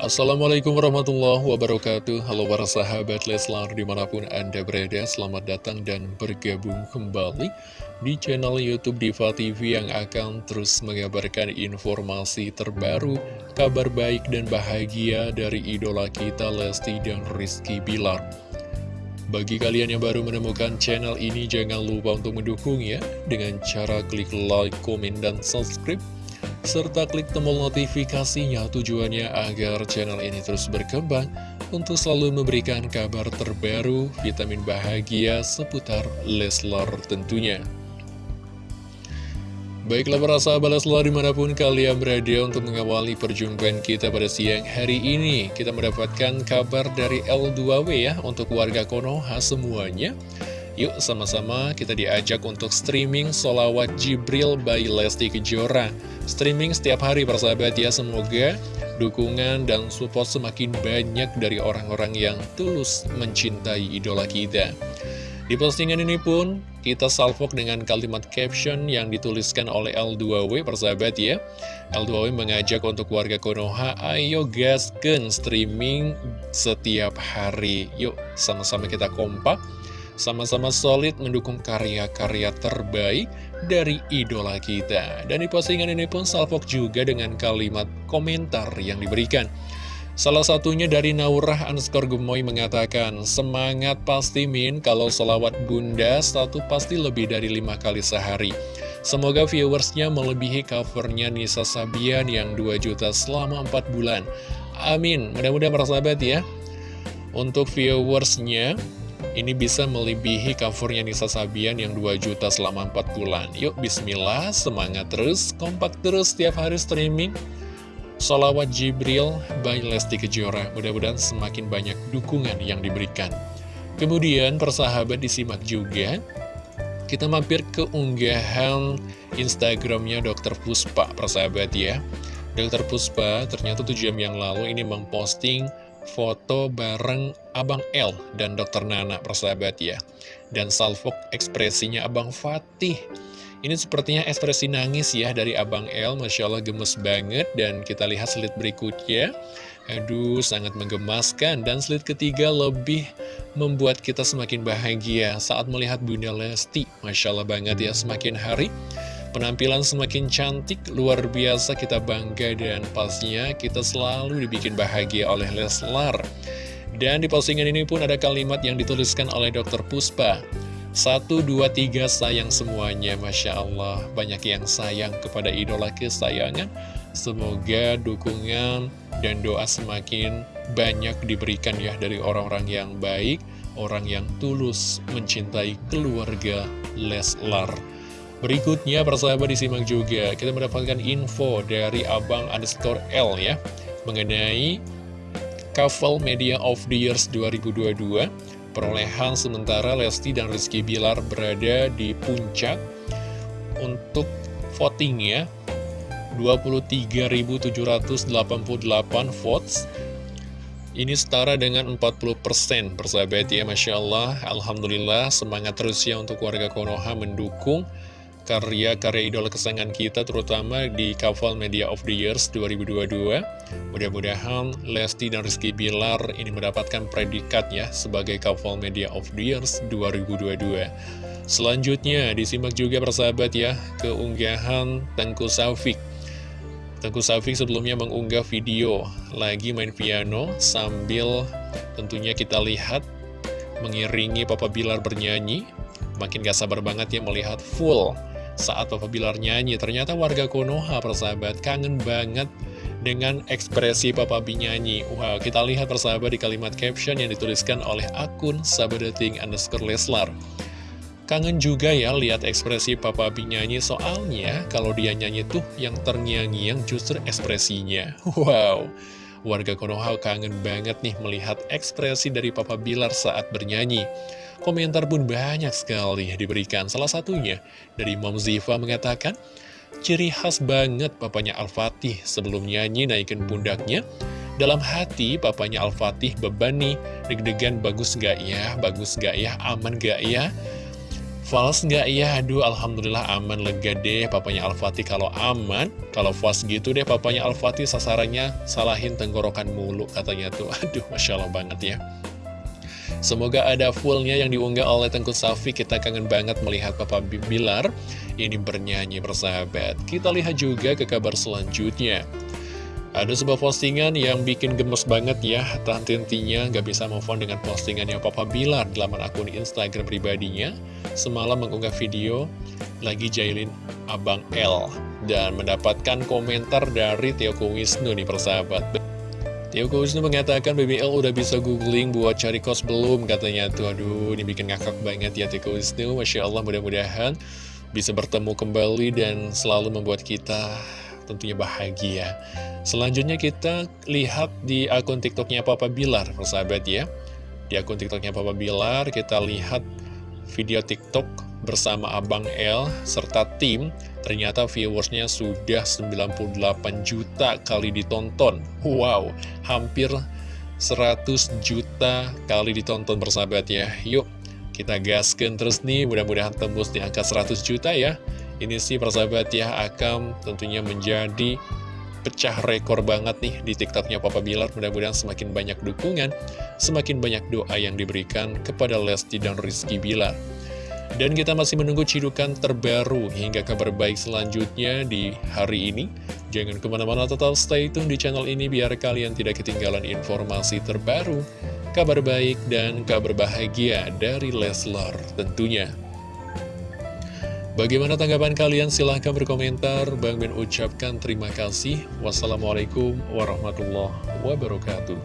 Assalamualaikum warahmatullahi wabarakatuh. Halo para sahabat Leslar di mana pun anda berada Selamat datang dan bergabung kembali di channel Youtube Diva TV Yang akan terus mengabarkan informasi terbaru Kabar baik dan bahagia dari idola kita Lesti dan Rizky Bilar. Bagi kalian yang baru menemukan channel ini, jangan lupa untuk mendukung ya, dengan cara klik like, komen, dan subscribe serta klik tombol notifikasinya tujuannya agar channel ini terus berkembang untuk selalu memberikan kabar terbaru, vitamin bahagia seputar Leslar tentunya. Baiklah para sahabat Leslar di mana pun kalian berada untuk mengawali perjumpaan kita pada siang hari ini Kita mendapatkan kabar dari L2W ya untuk warga Konoha semuanya Yuk sama-sama kita diajak untuk streaming solawat Jibril by Lesti Kejora. Streaming setiap hari persahabat ya Semoga dukungan dan support semakin banyak dari orang-orang yang tulus mencintai idola kita. Di postingan ini pun kita salvok dengan kalimat caption yang dituliskan oleh L2W persahabat ya. L2W mengajak untuk warga Konoha Ayo gasken streaming setiap hari. Yuk sama-sama kita kompak sama-sama solid mendukung karya-karya terbaik dari idola kita. Dan di postingan ini pun salvok juga dengan kalimat komentar yang diberikan. Salah satunya dari Naurah underscore Gemoy mengatakan, Semangat pasti Min, kalau selawat bunda satu pasti lebih dari lima kali sehari. Semoga viewersnya melebihi covernya Nisa Sabian yang 2 juta selama 4 bulan. Amin, mudah-mudahan persahabat ya. Untuk viewersnya, ini bisa melebihi covernya Nisa Sabian yang 2 juta selama 4 bulan. Yuk bismillah, semangat terus, kompak terus setiap hari streaming. Salawat Jibril by Lesti Kejora. Mudah-mudahan semakin banyak dukungan yang diberikan. Kemudian persahabat disimak juga. Kita mampir ke unggahan Instagramnya Dr. Puspa, persahabat ya. Dr. Puspa ternyata 7 jam yang lalu ini memposting foto bareng Abang L dan Dokter Nana persahabat ya. Dan salvok ekspresinya Abang Fatih. Ini sepertinya ekspresi nangis ya dari Abang L Masya Allah gemes banget. Dan kita lihat slide berikutnya. Aduh sangat menggemaskan. Dan slide ketiga lebih membuat kita semakin bahagia saat melihat Bunda Lesti. Masya Allah banget ya semakin hari Penampilan semakin cantik, luar biasa kita bangga dan pastinya kita selalu dibikin bahagia oleh Leslar. Dan di postingan ini pun ada kalimat yang dituliskan oleh Dr. Puspa. Satu, dua, tiga, sayang semuanya. Masya Allah, banyak yang sayang kepada idola kesayangan. Semoga dukungan dan doa semakin banyak diberikan ya dari orang-orang yang baik, orang yang tulus mencintai keluarga Leslar. Berikutnya persahabat disimak juga. Kita mendapatkan info dari Abang underscore L ya Mengenai Couple Media of the Years 2022 Perolehan sementara Lesti dan Rizky Bilar berada di puncak Untuk voting ya 23.788 votes. Ini setara dengan 40% persahabat ya Masya Allah. Alhamdulillah semangat terus ya untuk warga Konoha mendukung karya-karya idola kesayangan kita terutama di Kaval Media of the Years 2022 mudah-mudahan Lesti dan Rizky Bilar ini mendapatkan predikat ya sebagai Kaval Media of the Years 2022 selanjutnya disimak juga persahabat ya keunggahan Tengku Saufik Tengku Saufik sebelumnya mengunggah video lagi main piano sambil tentunya kita lihat mengiringi Papa Bilar bernyanyi. Makin gak sabar banget ya melihat full saat Papa Bilar nyanyi. Ternyata warga Konoha persahabat kangen banget dengan ekspresi Papa B nyanyi. Wow, kita lihat persahabat di kalimat caption yang dituliskan oleh akun sabadeting underscore Leslar. Kangen juga ya lihat ekspresi Papa B nyanyi soalnya kalau dia nyanyi tuh yang terngiang-ngiang justru ekspresinya. Wow, warga Konoha kangen banget nih melihat ekspresi dari Papa Bilar saat bernyanyi. Komentar pun banyak sekali diberikan. Salah satunya dari Mom Ziva mengatakan, ciri khas banget papanya Al-Fatih sebelum nyanyi naikin pundaknya. Dalam hati papanya Al-Fatih beban nih, deg-degan bagus gak ya, bagus gak ya, aman gak ya. Fals nggak ya? Aduh, Alhamdulillah aman, lega deh papanya Al-Fatih kalau aman. Kalau fals gitu deh papanya Al-Fatih sasarannya salahin tenggorokan mulu katanya tuh. Aduh, Masya Allah banget ya. Semoga ada fullnya yang diunggah oleh Tengku Safi. Kita kangen banget melihat Papa Bilar ini bernyanyi bersahabat. Kita lihat juga ke kabar selanjutnya. Ada sebuah postingan yang bikin gemes banget ya Tante intinya gak bisa move on dengan postingannya Papa Bilar dalam akun Instagram pribadinya. Semalam mengunggah video lagi jailin Abang L Dan mendapatkan komentar dari Tio Wisnu nih persahabat. Tio Wisnu mengatakan BBL udah bisa googling buat cari kos belum katanya. Tuh Aduh ini bikin ngakak banget ya Tio Wisnu Masya Allah mudah-mudahan bisa bertemu kembali dan selalu membuat kita tentunya bahagia. Selanjutnya kita lihat di akun TikToknya Papa Bilar, persahabat ya. Di akun TikToknya Papa Bilar kita lihat video TikTok bersama Abang L serta tim. Ternyata viewersnya sudah 98 juta kali ditonton. Wow, hampir 100 juta kali ditonton persahabat ya. Yuk, kita gaskan terus nih, mudah-mudahan tembus di angka 100 juta ya. Ini sih persahabat ya akan tentunya menjadi pecah rekor banget nih di tiktoknya Papa Bilar Mudah-mudahan semakin banyak dukungan, semakin banyak doa yang diberikan kepada Lesti dan Rizky Bilar dan kita masih menunggu cidukan terbaru hingga kabar baik selanjutnya di hari ini. Jangan ke mana-mana tetap stay tune di channel ini biar kalian tidak ketinggalan informasi terbaru, kabar baik dan kabar bahagia dari Leslar tentunya. Bagaimana tanggapan kalian? Silahkan berkomentar. Bang Ben ucapkan terima kasih. Wassalamualaikum warahmatullahi wabarakatuh.